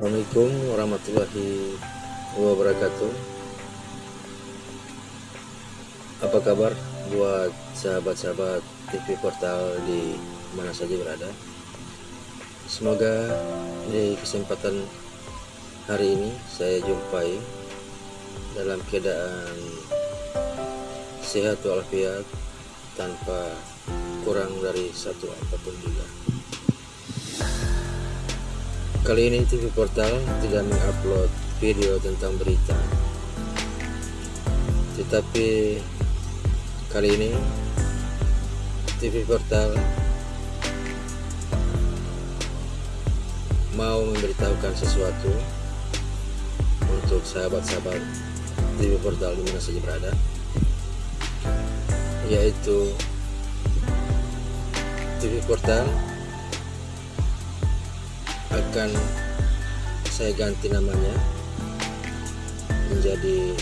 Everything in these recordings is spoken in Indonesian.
Assalamualaikum warahmatullahi wabarakatuh. Apa kabar buat sahabat-sahabat TV Portal di mana saja berada? Semoga di kesempatan hari ini saya jumpai dalam keadaan sehat walafiat tanpa kurang dari satu apa pun juga Kali ini TV Portal tidak mengupload video tentang berita. Tetapi kali ini TV Portal mau memberitahukan sesuatu untuk sahabat-sahabat TV Portal di mana saja berada yaitu TV Portal akan saya ganti namanya menjadi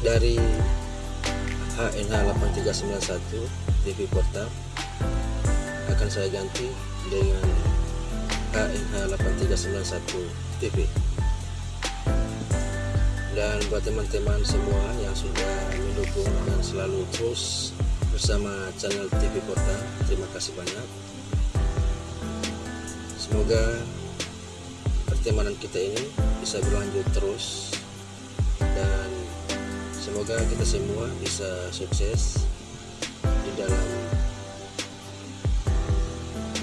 dari HNH 8391 TV Portal. Akan saya ganti dengan HNH 8391 TV dan buat teman-teman semua yang sudah mendukung dan selalu terus bersama channel TV Portal terima kasih banyak. Semoga pertemanan kita ini bisa berlanjut terus dan semoga kita semua bisa sukses di dalam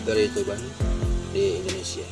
berituban di Indonesia